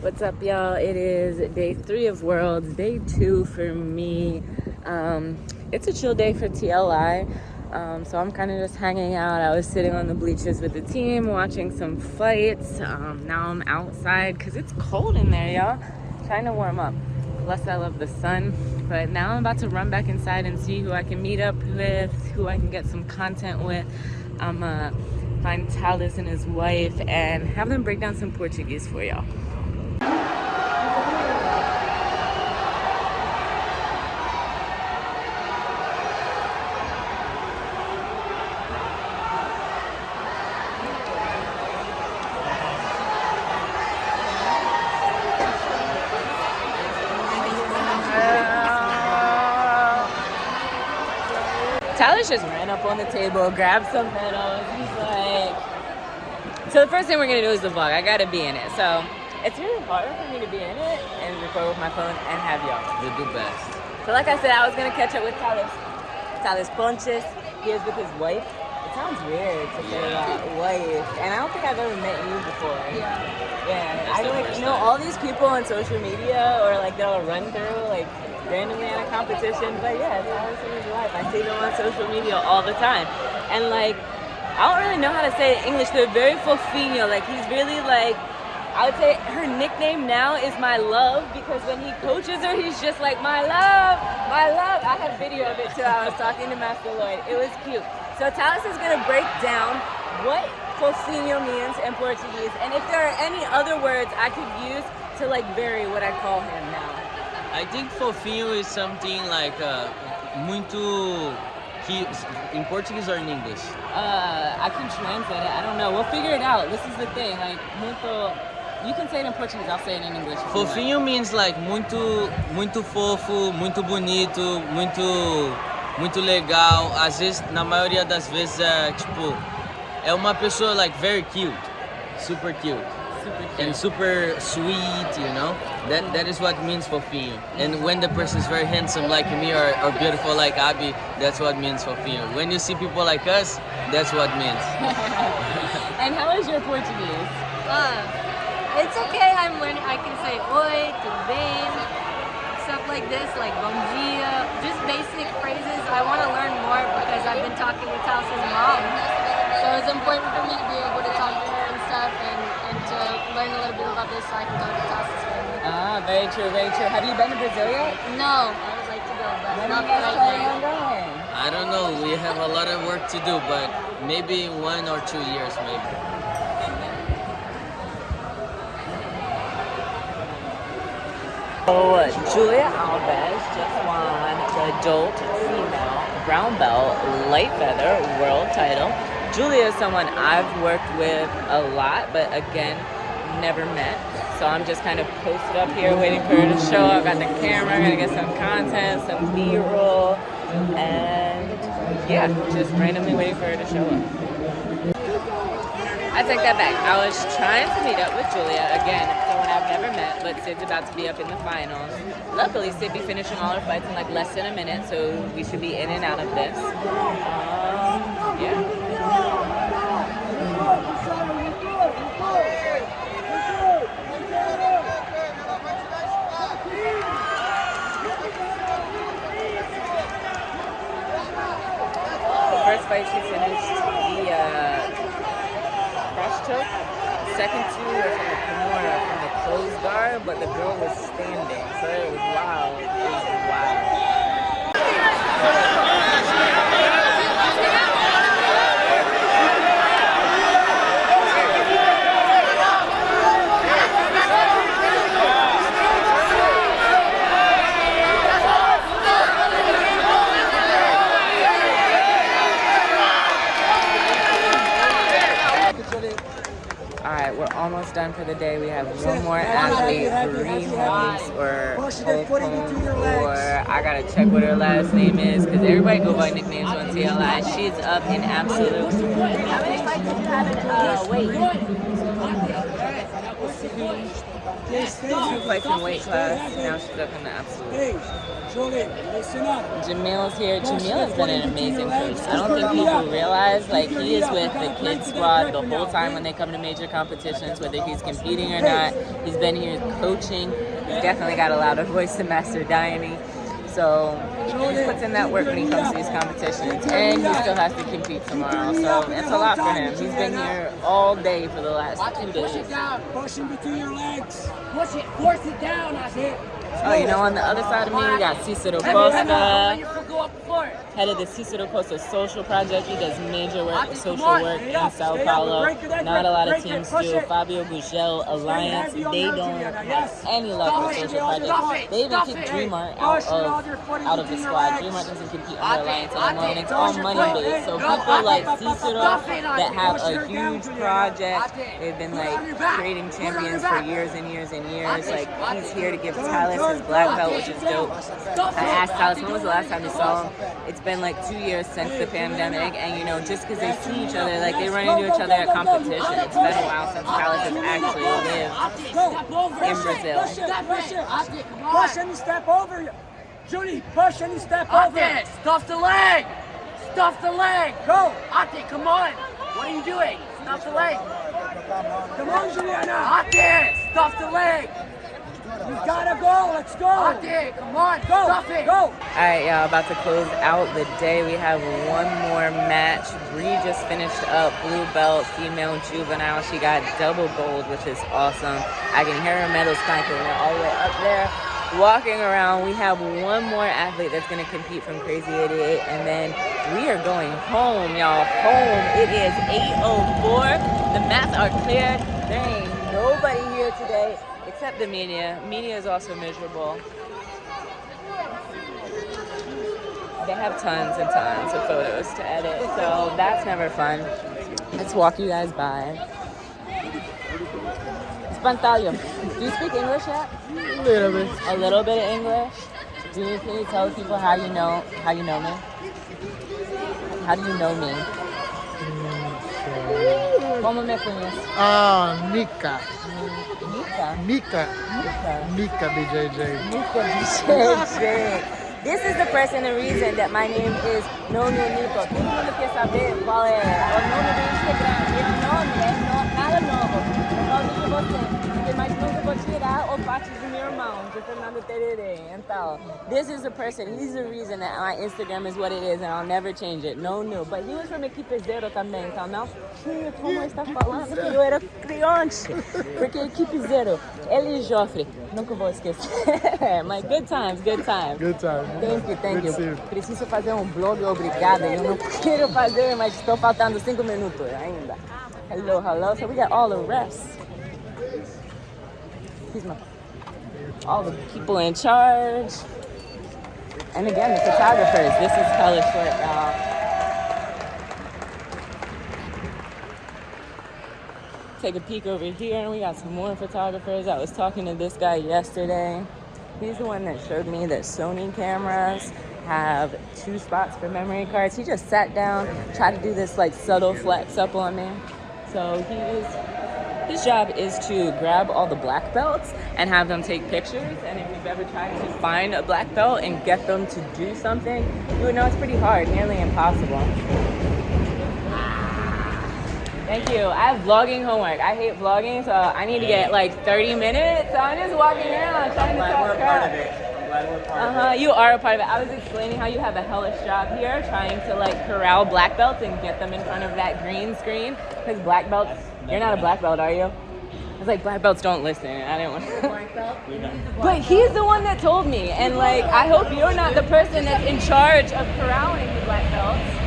What's up, y'all? It is day three of Worlds, day two for me. Um, it's a chill day for TLI, um, so I'm kind of just hanging out. I was sitting on the bleachers with the team, watching some fights. Um, now I'm outside because it's cold in there, y'all. Trying to warm up. Plus, I love the sun. But now I'm about to run back inside and see who I can meet up with, who I can get some content with. I'm uh, find Talis and his wife and have them break down some Portuguese for y'all. Tyler just ran up on the table, grabbed some medals. He's like, so the first thing we're gonna do is the vlog. I gotta be in it. So it's really hard for me to be in it and record with my phone and have y'all. You do best. So like I said, I was gonna catch up with Talis. Talis Ponches. He is with his wife. It sounds weird to say that wife. And I don't think I've ever met you before. Yeah. Yeah. I like you know all these people on social media or like they'll run through like randomly at a competition. But yeah, Talis in his life. I see them on social media all the time. And like, I don't really know how to say it in English. They're very fofinho. Like he's really like, I would say her nickname now is my love because when he coaches her, he's just like, my love, my love. I have video of it too. I was talking to Master Lloyd. It was cute. So Talis is gonna break down what fofinho means in Portuguese and if there are any other words I could use to like vary what I call him now. I think fofinho is something like uh, muito he, in Portuguese or in English? Uh, I can translate it. I don't know. We'll figure it out. This is the thing. Like muito. You can say it in Portuguese. I'll say it in English. Fofinho means like muito, muito fofo, muito bonito, muito, muito legal. Às vezes, na maioria das vezes, é tipo, é uma pessoa like very cute, super cute super and super sweet, you know? That that is what means for fofinho. And when the person is very handsome like me or, or beautiful like Abby, that's what means for fofinho. When you see people like us, that's what means. and how is your Portuguese? Uh, it's okay. I'm learning. I can say oi, tudo bem, stuff like this, like bom dia, just basic phrases. I want to learn more because I've been talking with Talis's mom. So it's important for me to be able to talk to her and stuff and to learn a little bit about this so I can go to Tassa's family. Ah, very true, very true. Have you been to Brazil yet? No, I would like to go, but when not right now. Going? I don't know. We have a lot of work to do, but maybe in one or two years, maybe. So, Julia Alves just won the adult female brown belt light feather world title. Julia is someone I've worked with a lot, but again, never met. So I'm just kind of posted up here waiting for her to show up. Got the camera, gonna get some content, some B-roll, and yeah, just randomly waiting for her to show up. I take that back. I was trying to meet up with Julia again, someone I've never met, but Sid's about to be up in the finals. Luckily, Sid be finishing all her fights in like less than a minute, so we should be in and out of this. Um, yeah. first fight she finished the uh, cross choke. Second two were from the Kimura, from the closed guard, but the girl was standing, so it was wild. It was wild. almost done for the day. We have one more athlete, Bree Holmes or Holcomb, or I gotta check what her last name is because everybody go by nicknames on TLI. She's up in absolute. Many fights did you have in? Uh, wait. Two fights in weight class. Now she's up in the absolute. Jamil's here. Jamil has been an amazing coach. I don't think people realize, like, he is with the kids squad the whole time when they come to major competitions, whether he's competing or not. He's been here coaching. He's definitely got a louder voice than Master Diany. So he puts in that work when he comes to these competitions. And he still has to compete tomorrow. So it's a lot for him. He's been here all day for the last two days. Push it down. Push it between your legs. Push it. Force it down. I it. Oh, you know, on the other side of me, we got Cicero Costa, head of the Cicero Costa Social Project. He does major work, social work in Sao Paulo. Not a lot of teams do. Fabio Gurgel Alliance, they don't have any luck with social projects. They even kicked Dreamart out of out of the squad. Dreamart doesn't compete under Alliance anymore, and it's all money based. So people like Cicero that have a huge project, they've been like creating champions for years and years and years. Like he's here to give Talis his black belt, which is dope. I asked Talis when was the last time you saw him. It's been like two years since the pandemic, and you know, just because they see each other, like they run into each other at competition. It's been a while since Talis has actually lived in Brazil. Push and step over. Judy, push and step over. Ate, stuff the leg. Stuff the leg. Go. Ate, come on. What are you doing? Stuff the leg. Come on, Juliana. Ate, stuff the leg. You gotta go. Let's go. Ate, come on. Go. Stuff it. Go. All right, y'all, about to close out the day. We have one more match. Bree just finished up blue belt, female juvenile. She got double gold, which is awesome. I can hear her medals clanking. They're all the way up there. Walking around, we have one more athlete that's going to compete from Crazy 88, and then we are going home, y'all. Home. It is 8:04. The mats are clear. There ain't nobody here today except the media. Media is also miserable. They have tons and tons of photos to edit, so that's never fun. Let's walk you guys by. Espantalho. Do you speak English yet? A little bit. A little bit of English. Do you can you tell people how you know how you know me? How do you know me? Mm, Como me conhece? Ah. Nika. Nika. Nika. Nika BJJ. Nico Bichete. This is the person and reason that my name is Nono Nico. Todo mundo quer saber qual é o nome do Instagram. Esse nome é no, nada novo. É nome de você. Porque mais nunca vou tirar o parte do meu irmão, de Fernando Tererê. Então, this is the person. He's the reason that my Instagram is what it is and I'll never change it. No, no. But he was from Equipe Zero também. Então, não tinha como estar falando que eu era criança. Porque Equipe Zero, ele e Joffre, nunca vou esquecer. Mas good times, good times. Good time. Thank you, thank Good you. Preciso fazer um blog, obrigada. Eu não quero fazer, mas estou faltando cinco minutos ainda. Hello, hello. So we got all the rest. Excuse me. All the people in charge. And again, the photographers. This is color short, y'all. Take a peek over here, and we got some more photographers. I was talking to this guy yesterday. He's the one that showed me that Sony cameras have two spots for memory cards. He just sat down, tried to do this like subtle flex up on me. So he's his job is to grab all the black belts and have them take pictures. And if you've ever tried to find a black belt and get them to do something, you would know it's pretty hard, nearly impossible. Thank you. I have vlogging homework. I hate vlogging, so I need to get like 30 minutes. So I'm just walking around trying to talk crap. Uh huh. You are a part of it. I was explaining how you have a hellish job here, trying to like corral black belts and get them in front of that green screen. Because black belts, you're not a black belt, are you? It's like black belts don't listen. I didn't want. To. but he's the one that told me, and like I hope you're not the person that's in charge of corralling the black belts.